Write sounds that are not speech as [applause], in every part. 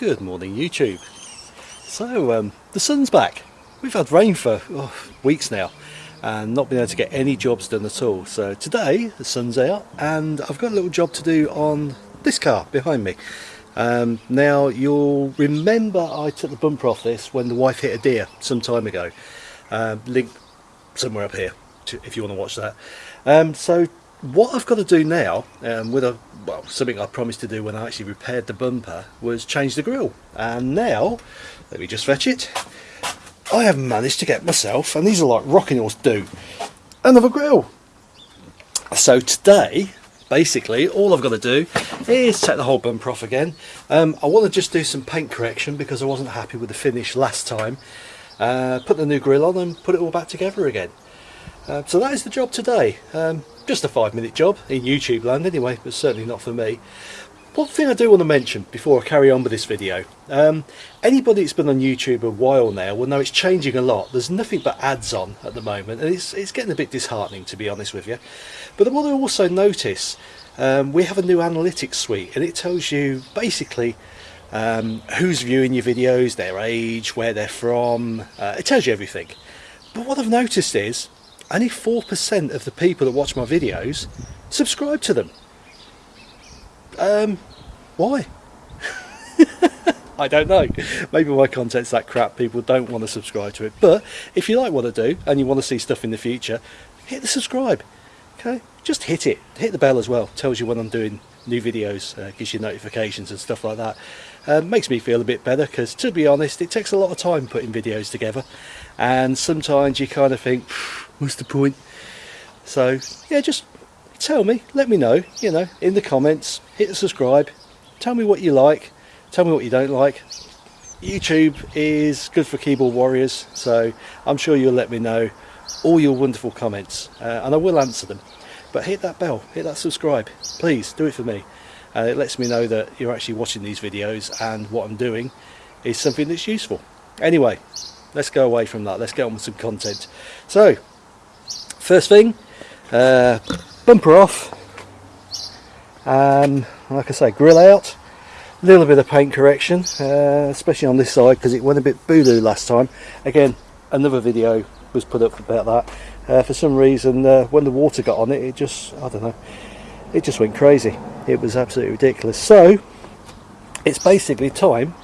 Good morning YouTube. So um, the sun's back. We've had rain for oh, weeks now and not been able to get any jobs done at all. So today the sun's out and I've got a little job to do on this car behind me. Um, now you'll remember I took the bumper off this when the wife hit a deer some time ago. Um, link somewhere up here if you want to watch that. Um, so what I've got to do now, um, with a well, something I promised to do when I actually repaired the bumper, was change the grill. And now, let me just fetch it. I have managed to get myself, and these are like rocking horse do, another grill. So today, basically, all I've got to do is take the whole bumper off again. Um, I want to just do some paint correction because I wasn't happy with the finish last time. Uh, put the new grill on and put it all back together again. Uh, so that is the job today. Um, just a five minute job in YouTube land anyway, but certainly not for me. One thing I do want to mention before I carry on with this video, um, anybody that's been on YouTube a while now will know it's changing a lot. There's nothing but ads on at the moment and it's, it's getting a bit disheartening to be honest with you. But what I also notice um, we have a new analytics suite and it tells you basically um, who's viewing your videos, their age, where they're from, uh, it tells you everything. But what I've noticed is only 4% of the people that watch my videos subscribe to them. Um, why? [laughs] I don't know. Maybe my content's that crap, people don't want to subscribe to it. But if you like what I do and you want to see stuff in the future, hit the subscribe. Okay, just hit it. Hit the bell as well. Tells you when I'm doing new videos, uh, gives you notifications and stuff like that. Uh, makes me feel a bit better because to be honest, it takes a lot of time putting videos together and sometimes you kind of think, what's the point? So yeah, just tell me, let me know, you know, in the comments, hit the subscribe, tell me what you like, tell me what you don't like. YouTube is good for keyboard warriors, so I'm sure you'll let me know all your wonderful comments, uh, and I will answer them. But hit that bell, hit that subscribe, please do it for me. Uh, it lets me know that you're actually watching these videos and what I'm doing is something that's useful. Anyway, let's go away from that, let's get on with some content. So, first thing, uh, bumper off, um, like I say, grill out, a little bit of paint correction, uh, especially on this side because it went a bit boo last time. Again, another video was put up about that. Uh, for some reason, uh, when the water got on it, it just, I don't know, it just went crazy. It was absolutely ridiculous. So, it's basically time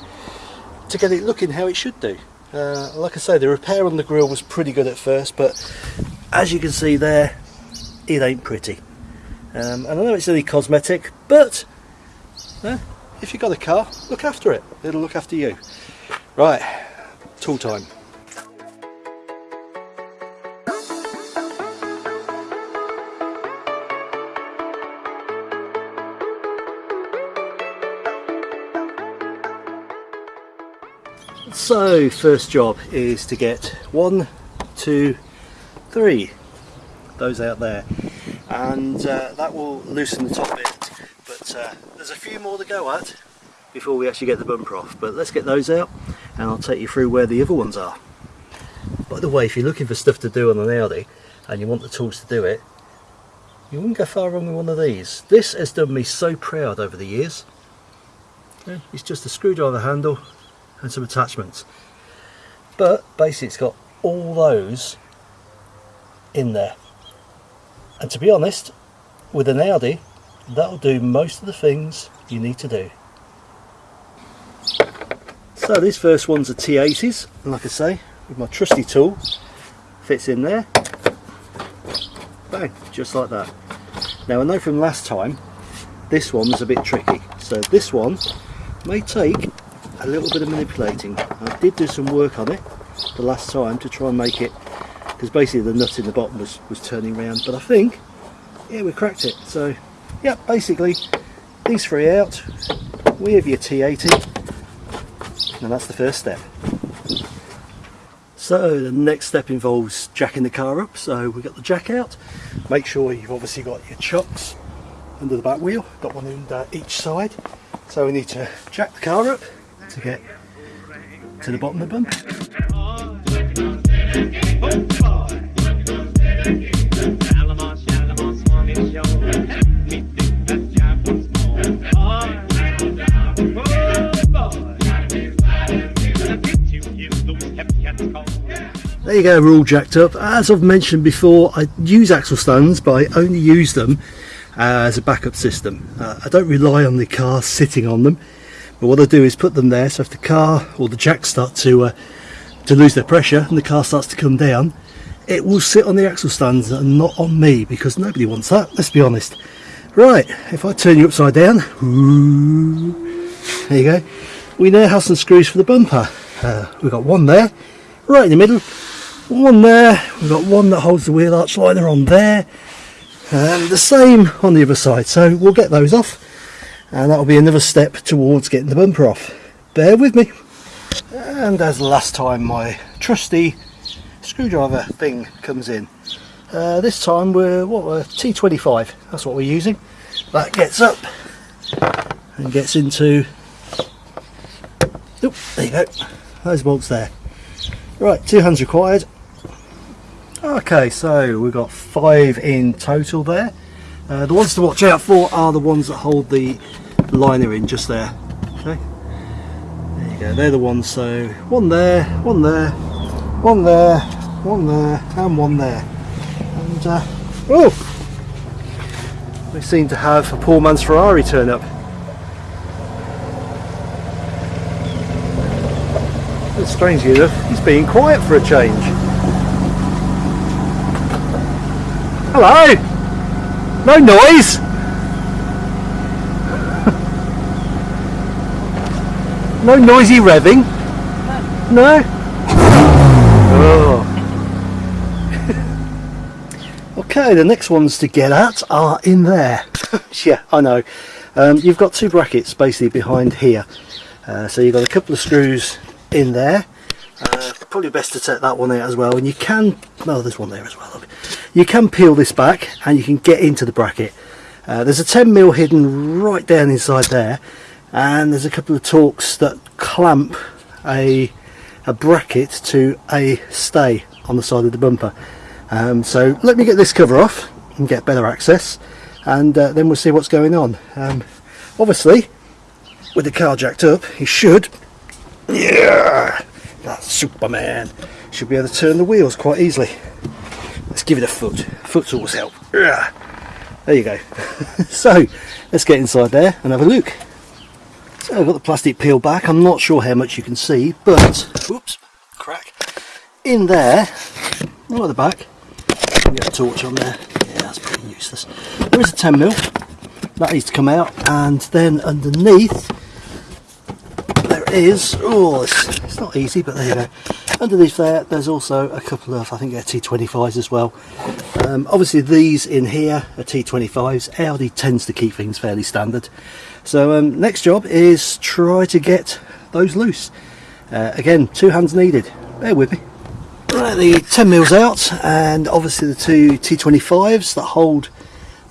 to get it looking how it should do. Uh, like I say, the repair on the grill was pretty good at first, but as you can see there, it ain't pretty. Um, and I know it's only cosmetic, but uh, if you've got a car, look after it. It'll look after you. Right, tool time. So, first job is to get one, two, three, those out there, and uh, that will loosen the top bit. But uh, there's a few more to go at before we actually get the bumper off. But let's get those out, and I'll take you through where the other ones are. By the way, if you're looking for stuff to do on an Audi, and you want the tools to do it, you wouldn't go far wrong with one of these. This has done me so proud over the years. It's just a screwdriver handle and some attachments but basically it's got all those in there. And to be honest with an Audi that'll do most of the things you need to do. So these first ones are T80s and like I say with my trusty tool fits in there. Bang just like that. Now I know from last time this one was a bit tricky. So this one may take a little bit of manipulating. I did do some work on it the last time to try and make it because basically the nut in the bottom was, was turning around but I think yeah we cracked it. So yeah basically these three out we have your T80 and that's the first step. So the next step involves jacking the car up. So we've got the jack out. Make sure you've obviously got your chocks under the back wheel got one in uh, each side. So we need to jack the car up to get to the bottom of the bump. You go, we're all jacked up. As I've mentioned before, I use axle stands, but I only use them uh, as a backup system. Uh, I don't rely on the car sitting on them, but what I do is put them there, so if the car or the jacks start to, uh, to lose their pressure and the car starts to come down, it will sit on the axle stands and not on me, because nobody wants that, let's be honest. Right, if I turn you upside down, there you go, we now have some screws for the bumper. Uh, we've got one there, right in the middle, one there we've got one that holds the wheel arch liner on there and the same on the other side. So we'll get those off and that'll be another step towards getting the bumper off. Bear with me. And as last time my trusty screwdriver thing comes in. Uh, this time we're what we're T25 that's what we're using. That gets up and gets into Oop, there you go. Those bolts there. Right two hands required Okay, so we've got five in total there. Uh, the ones to watch out for are the ones that hold the liner in just there. Okay, there you go. They're the ones. So one there, one there, one there, one there, and one there. And uh, oh, we seem to have a poor man's Ferrari turn up. But strangely enough, he's being quiet for a change. Hello! No noise! no noisy revving? No? Oh. okay, the next ones to get at are in there. [laughs] yeah, I know. Um, you've got two brackets basically behind here. Uh, so you've got a couple of screws in there. Probably best to take that one out as well. And you can, oh there's one there as well you can peel this back and you can get into the bracket. Uh, there's a 10 mil hidden right down inside there and there's a couple of Torx that clamp a, a bracket to a stay on the side of the bumper. Um, so let me get this cover off and get better access and uh, then we'll see what's going on. Um, obviously with the car jacked up he should yeah that's Superman. Should be able to turn the wheels quite easily. Let's give it a foot. Foot's always help. There you go. [laughs] So let's get inside there and have a look. So I've got the plastic peeled back. I'm not sure how much you can see but oops crack. In there not at the back get a torch on there. Yeah that's pretty useless. There is a 10 mil that needs to come out and then underneath is oh it's, it's not easy but there you go. Underneath there there's also a couple of I think they're T25s as well. Um, obviously these in here are T25s Audi tends to keep things fairly standard. So um, next job is try to get those loose. Uh, again two hands needed. Bear with me. Right the 10 mils out and obviously the two T25s that hold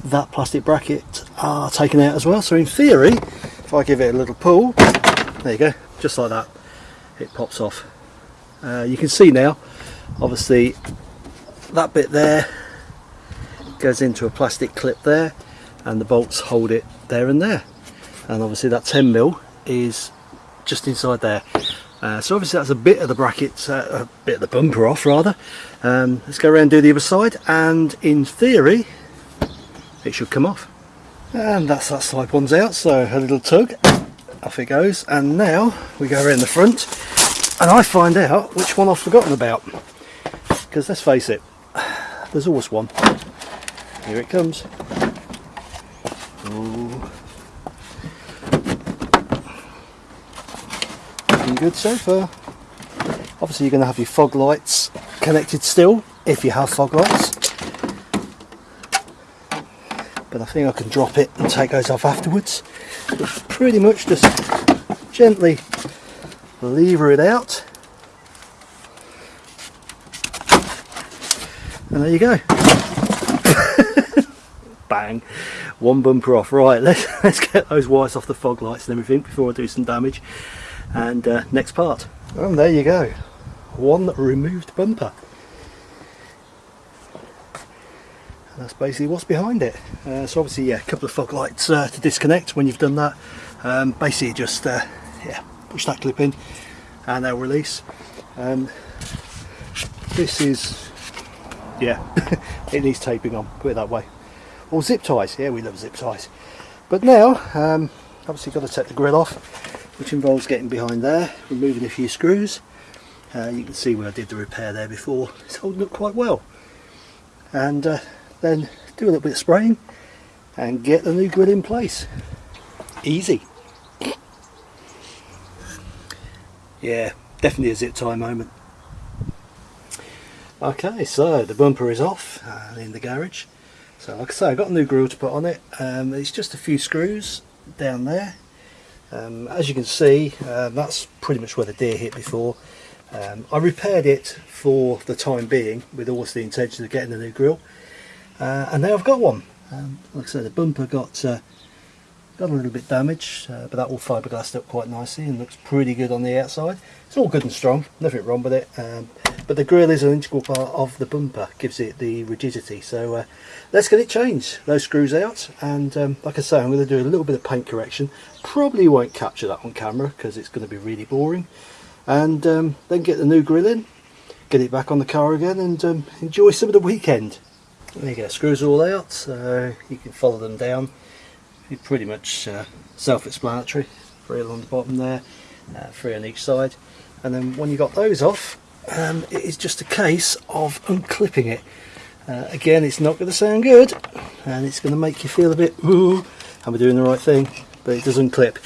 that plastic bracket are taken out as well. So in theory if I give it a little pull there you go just like that it pops off. Uh, you can see now obviously that bit there goes into a plastic clip there and the bolts hold it there and there. And obviously that 10 mil is just inside there. Uh, so obviously that's a bit of the bracket uh, a bit of the bumper off rather. Um, let's go around and do the other side and in theory it should come off. And that's that side one's out so a little tug off it goes and now we go around the front and I find out which one I've forgotten about. Because let's face it there's always one. Here it comes. Looking good so far. Obviously you're going to have your fog lights connected still if you have fog lights but I think I can drop it and take those off afterwards. But pretty much just gently lever it out. And there you go. [laughs] Bang. One bumper off. Right let's [laughs] let's get those wires off the fog lights and everything before I do some damage. And uh, next part. And there you go. One removed bumper and that's basically what's behind it. Uh, so obviously yeah a couple of fog lights uh, to disconnect when you've done that. Um, basically just uh, yeah push that clip in and they'll release. Um, this is yeah [laughs] it needs taping on put it that way. Or zip ties. Yeah we love zip ties. But now um, obviously got to take the grill off which involves getting behind there removing a few screws. Uh, you can see where I did the repair there before. It's holding up quite well. And uh, then do a little bit of spraying and get the new grill in place. Easy. Yeah definitely a zip tie moment. Okay so the bumper is off uh, in the garage. So like I say I've got a new grill to put on it. Um, it's just a few screws down there. Um, as you can see uh, that's pretty much where the deer hit before. Um, I repaired it for the time being with always the intention of getting a new grill uh, and now I've got one. Um, like I said the bumper got uh, got a little bit damaged uh, but that all fiberglassed up quite nicely and looks pretty good on the outside. It's all good and strong nothing wrong with it um, but the grill is an integral part of the bumper gives it the rigidity. So uh, let's get it changed those screws out and um, like I say I'm going to do a little bit of paint correction. Probably won't capture that on camera because it's going to be really boring. And um, then get the new grill in get it back on the car again and um, enjoy some of the weekend there you go screws all out so you can follow them down. Pretty much uh, self-explanatory three along the bottom there uh, three on each side. And then when you got those off um, it is just a case of unclipping it. Uh, again it's not going to sound good and it's going to make you feel a bit ooh am I doing the right thing? But it does unclip.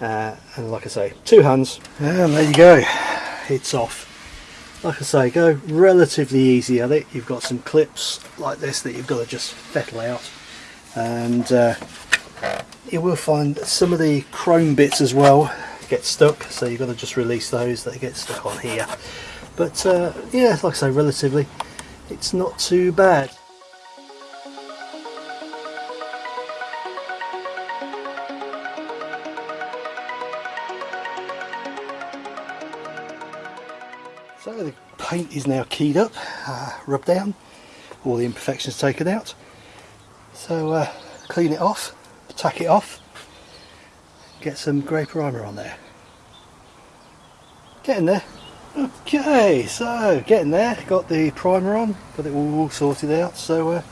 Uh, and like I say two hands and there you go it's off like I say go relatively easy at it. You've got some clips like this that you've got to just fettle out. And uh, you will find some of the chrome bits as well get stuck so you've got to just release those that get stuck on here. But uh, yeah like I say relatively it's not too bad paint is now keyed up uh, rubbed down. All the imperfections taken out. So uh, clean it off tack it off get some grey primer on there. Getting there. Okay so getting there got the primer on got it all sorted out. So uh,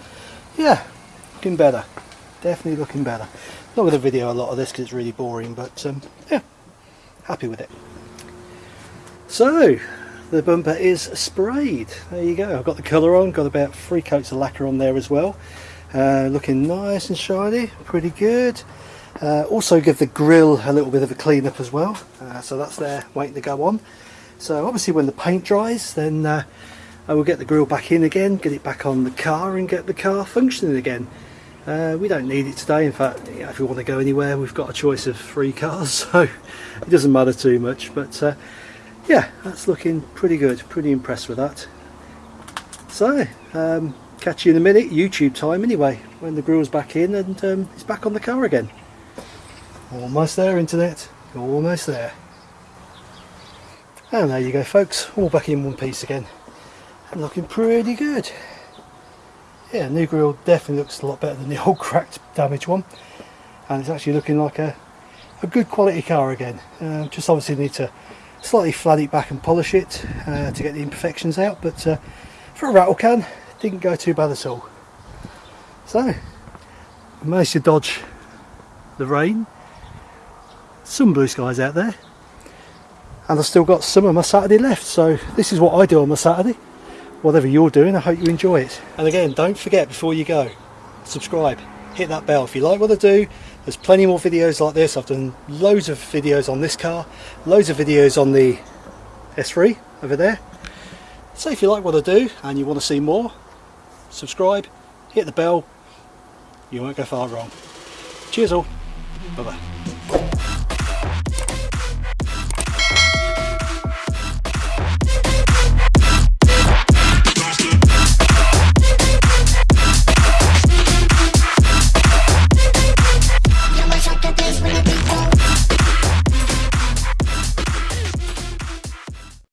yeah looking better. Definitely looking better. Not going to video a lot of this because it's really boring but um, yeah happy with it. So the bumper is sprayed. There you go. I've got the colour on. Got about three coats of lacquer on there as well. Uh, looking nice and shiny. Pretty good. Uh, also give the grill a little bit of a clean up as well. Uh, so that's there waiting to go on. So obviously when the paint dries then uh, I will get the grill back in again get it back on the car and get the car functioning again. Uh, we don't need it today. In fact if we want to go anywhere we've got a choice of three cars [laughs] so it doesn't matter too much. But uh, yeah that's looking pretty good. Pretty impressed with that. So um, catch you in a minute. YouTube time anyway when the grill's back in and um, it's back on the car again. Almost there internet. Almost there. And there you go folks. All back in one piece again. And looking pretty good. Yeah new grill definitely looks a lot better than the [laughs] old cracked damaged one. And it's actually looking like a, a good quality car again. Uh, just obviously need to slightly flat it back and polish it uh, to get the imperfections out but uh, for a rattle can didn't go too bad at all. So managed to dodge the rain. Some blue skies out there. And I've still got some of my Saturday left so this is what I do on my Saturday. Whatever you're doing I hope you enjoy it. And again don't forget before you go subscribe. Hit that bell if you like what I do there's plenty more videos like this. I've done loads of videos on this car loads of videos on the S3 over there. So if you like what I do and you want to see more subscribe hit the bell. You won't go far wrong. Cheers all. Bye bye